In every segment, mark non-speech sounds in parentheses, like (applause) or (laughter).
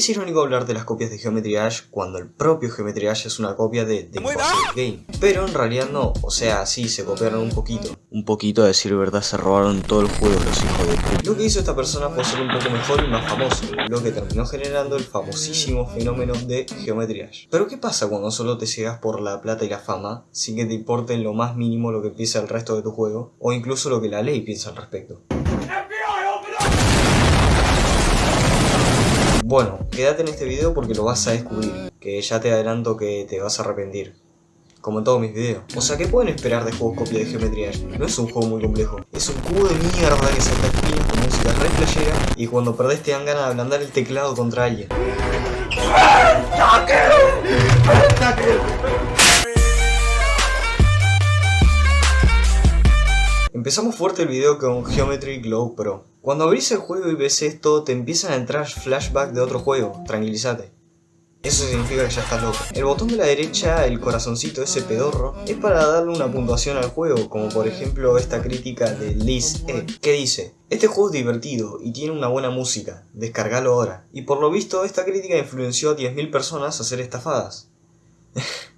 Es irónico hablar de las copias de Geometry Dash cuando el propio Geometry Dash es una copia de The Impossible Game. Pero en realidad no, o sea, sí, se copiaron un poquito. Un poquito a decir verdad, se robaron todo el juego los hijos de puta. Lo que hizo esta persona fue ser un poco mejor y más famoso, lo que terminó generando el famosísimo fenómeno de Geometry Dash. Pero ¿qué pasa cuando solo te ciegas por la plata y la fama, sin que te importe en lo más mínimo lo que piensa el resto de tu juego, o incluso lo que la ley piensa al respecto? Bueno, quédate en este video porque lo vas a descubrir, que ya te adelanto que te vas a arrepentir. Como en todos mis videos. O sea, ¿qué pueden esperar de juegos copia de geometría? No es un juego muy complejo. Es un cubo de mierda que salta espinas con música re flashera y cuando perdés te dan ganas de ablandar el teclado contra alguien. Empezamos fuerte el video con Geometry Glow Pro. Cuando abrís el juego y ves esto, te empiezan a entrar flashbacks de otro juego, tranquilízate. Eso significa que ya estás loco. El botón de la derecha, el corazoncito ese pedorro, es para darle una puntuación al juego, como por ejemplo esta crítica de Liz E, que dice Este juego es divertido y tiene una buena música, descargalo ahora. Y por lo visto, esta crítica influenció a 10.000 personas a ser estafadas. (laughs)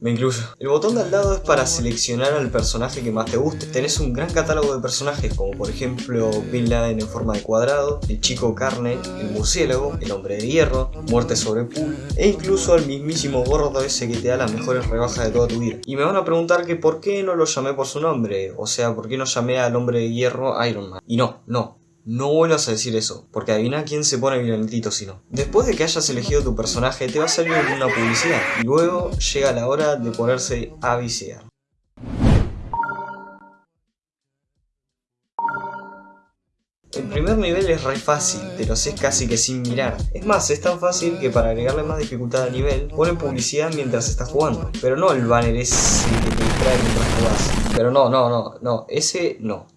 Me incluyo. El botón de al lado es para seleccionar al personaje que más te guste. Tenés un gran catálogo de personajes como por ejemplo Bin Laden en forma de cuadrado, el chico carne, el murciélago, el hombre de hierro, muerte sobre pool e incluso al mismísimo gordo ese que te da las mejores rebajas de toda tu vida. Y me van a preguntar que por qué no lo llamé por su nombre, o sea, por qué no llamé al hombre de hierro Iron Man. Y no, no, no vuelvas a decir eso, porque adivina quién se pone violentito si no. Después de que hayas elegido tu personaje, te va a salir una publicidad, y luego llega la hora de ponerse a viciar. El primer nivel es re fácil, te lo sé casi que sin mirar. Es más, es tan fácil que para agregarle más dificultad al nivel, ponen publicidad mientras estás jugando. Pero no el banner ese que te distrae mientras jugás. Pero no, no, no, no, ese no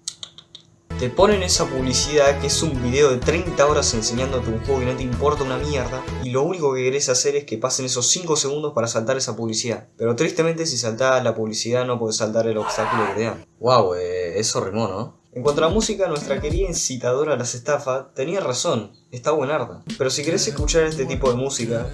te ponen esa publicidad que es un video de 30 horas enseñándote un juego y no te importa una mierda y lo único que querés hacer es que pasen esos 5 segundos para saltar esa publicidad. Pero tristemente si saltás la publicidad no puedes saltar el obstáculo que te dan. Wow, eh, eso rimó, ¿no? En cuanto a la música, nuestra querida incitadora a las estafas tenía razón, está buenarda. Pero si querés escuchar este tipo de música,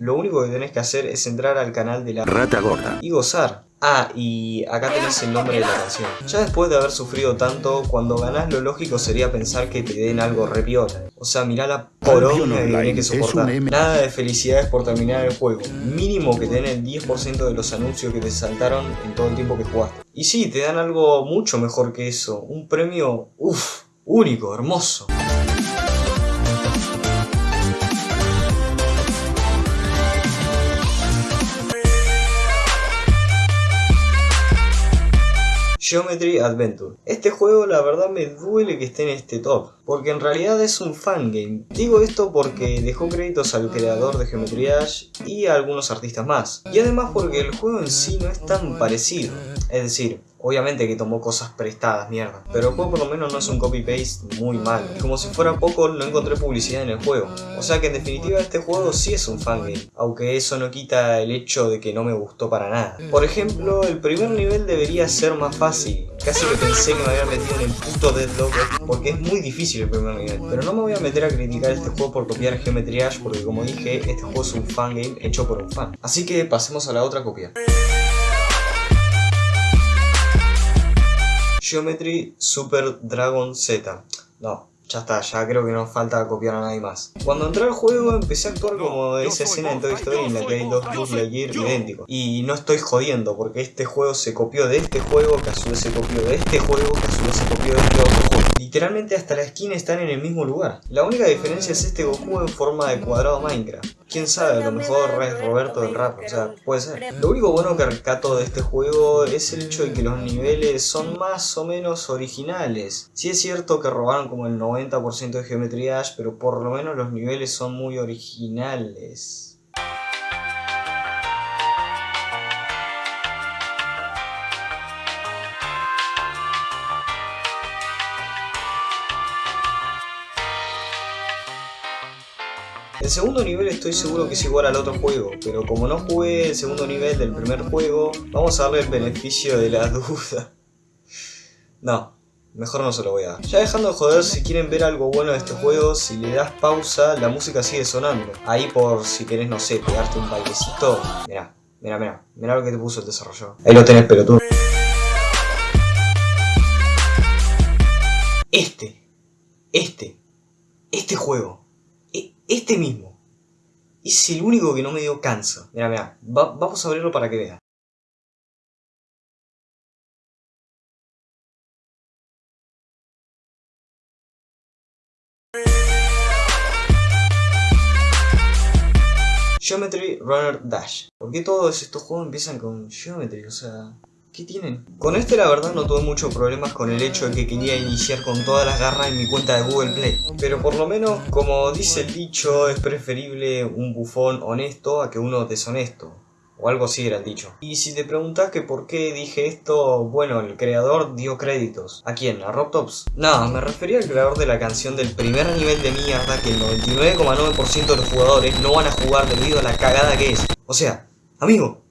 lo único que tenés que hacer es entrar al canal de la Rata Gorda y gozar. Ah, y acá tenés el nombre de la canción. Ya después de haber sufrido tanto, cuando ganás lo lógico sería pensar que te den algo repiola. O sea, mirá la poronga que tenés que soportar. Nada de felicidades por terminar el juego. Mínimo que te den el 10% de los anuncios que te saltaron en todo el tiempo que jugaste. Y sí, te dan algo mucho mejor que eso. Un premio, uff, único, hermoso. Geometry Adventure. Este juego la verdad me duele que esté en este top, porque en realidad es un fangame. Digo esto porque dejó créditos al creador de Geometry Dash y a algunos artistas más. Y además porque el juego en sí no es tan parecido. Es decir, Obviamente que tomó cosas prestadas, mierda. Pero el por lo menos no es un copy-paste muy mal. Como si fuera poco, no encontré publicidad en el juego. O sea que en definitiva este juego sí es un fangame. Aunque eso no quita el hecho de que no me gustó para nada. Por ejemplo, el primer nivel debería ser más fácil. Casi que pensé que me había metido en el puto Deadlock porque es muy difícil el primer nivel. Pero no me voy a meter a criticar este juego por copiar Geometry Dash porque como dije, este juego es un fangame hecho por un fan. Así que pasemos a la otra copia. Geometry Super Dragon Z. No, ya está, ya creo que no falta copiar a nadie más. Cuando entré al juego empecé a actuar como esa escena en Toy Story en la que hay dos Buzz Lightyear idénticos. Y no estoy jodiendo, porque este juego se copió de este juego, que a su vez se copió de este juego, que a su vez se copió de este otro juego. Literalmente hasta la esquina están en el mismo lugar. La única diferencia es este Goku en forma de cuadrado Minecraft. Quién sabe, a lo mejor es Roberto del rap, o sea, puede ser. Lo único bueno que rescato de este juego es el hecho de que los niveles son más o menos originales. Sí es cierto que robaron como el 90% de Geometry Dash, pero por lo menos los niveles son muy originales. El segundo nivel estoy seguro que es igual al otro juego, pero como no jugué el segundo nivel del primer juego, vamos a darle el beneficio de la (laughs) duda. No, mejor no se lo voy a dar. Ya dejando de joder, si quieren ver algo bueno de este juego, si le das pausa, la música sigue sonando. Ahí por si querés, no sé, pegarte un bailecito. Mirá, mirá, mirá, mirá lo que te puso el desarrollo. Ahí lo tenés, pero tú. Este, este, este juego, este mismo, es el único que no me dio cansa. Mira, mira, vamos a abrirlo para que veas. Geometry Runner Dash. ¿Por qué todos estos juegos empiezan con Geometry? O sea, ¿qué tienen? Con este la verdad no tuve muchos problemas con el hecho de que quería iniciar con todas las garras en mi cuenta de Google Play. Pero por lo menos, como dice el dicho, es preferible un bufón honesto a que uno deshonesto. O algo así era el dicho. Y si te preguntas que por qué dije esto, bueno, el creador dio créditos. ¿A quién? ¿A Robtops? No, me refería al creador de la canción del primer nivel de mierda que el 99,9% de los jugadores no van a jugar debido a la cagada que es. O sea, amigo.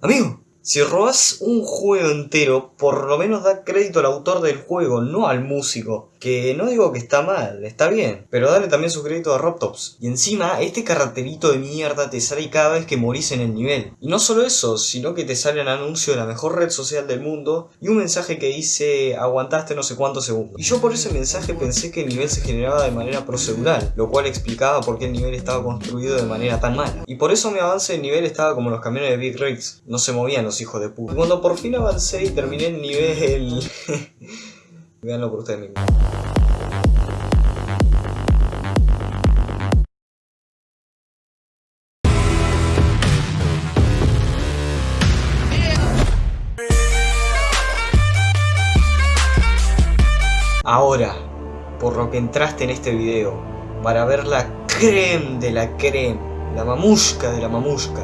Amigo. Si robas un juego entero, por lo menos da crédito al autor del juego, no al músico. Que no digo que está mal, está bien, pero dale también su crédito a Robtops. Y encima, este carterito de mierda te sale cada vez que morís en el nivel. Y no solo eso, sino que te sale un anuncio de la mejor red social del mundo y un mensaje que dice aguantaste no sé cuántos segundos. Y yo por ese mensaje pensé que el nivel se generaba de manera procedural, lo cual explicaba por qué el nivel estaba construido de manera tan mala. Y por eso mi avance de nivel estaba como los camiones de Big Rigs, no se movían hijos de puta. Cuando por fin avancé y terminé el nivel... (laughs) Veanlo por ustedes mismos. Ahora, por lo que entraste en este video, para ver la creme de la creme, la mamusca de la mamusca,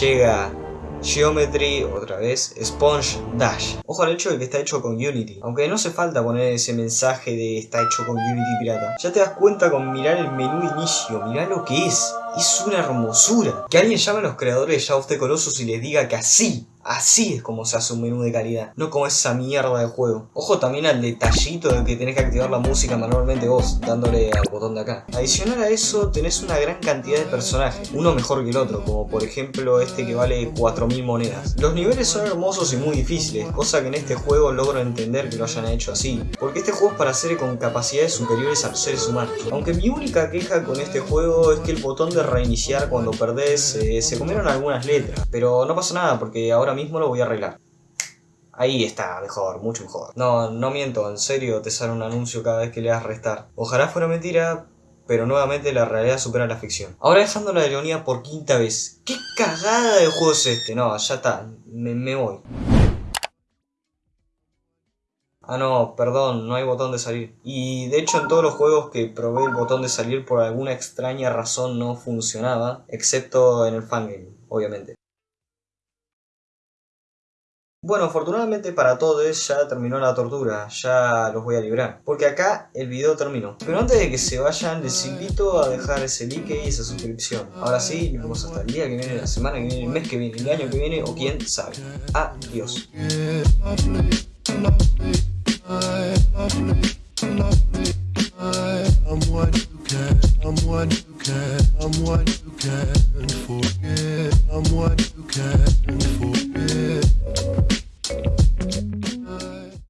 llega Geometry, otra vez, Sponge Dash. Ojo al hecho de que está hecho con Unity. Aunque no hace falta poner ese mensaje de está hecho con Unity pirata. Ya te das cuenta con mirar el menú inicio, mirá lo que es. Es una hermosura. Que alguien llame a los creadores de Shadow of Colossus y les diga que así Así es como se hace un menú de calidad, no como esa mierda de juego. Ojo también al detallito de que tenés que activar la música manualmente vos, dándole al botón de acá. Adicional a eso, tenés una gran cantidad de personajes, uno mejor que el otro, como por ejemplo este que vale 4000 monedas. Los niveles son hermosos y muy difíciles, cosa que en este juego logro entender que lo hayan hecho así, porque este juego es para seres con capacidades superiores a los seres humanos. Aunque mi única queja con este juego es que el botón de reiniciar cuando perdés eh, se comieron algunas letras, pero no pasa nada porque ahora mismo lo voy a arreglar. Ahí está, mejor, mucho mejor. No, no miento, en serio te sale un anuncio cada vez que le das restar. Ojalá fuera mentira, pero nuevamente la realidad supera la ficción. Ahora dejando la ironía por quinta vez. ¿Qué cagada de juego es este? No, ya está, me, me voy. Ah no, perdón, no hay botón de salir. Y de hecho en todos los juegos que probé el botón de salir por alguna extraña razón no funcionaba, excepto en el fangame, obviamente. Bueno, afortunadamente para todos ya terminó la tortura, ya los voy a librar, porque acá el video terminó. Pero antes de que se vayan, les invito a dejar ese like y esa suscripción. Ahora sí, nos vemos hasta el día que viene, la semana que viene, el mes que viene, el año que viene o quién sabe. Adiós.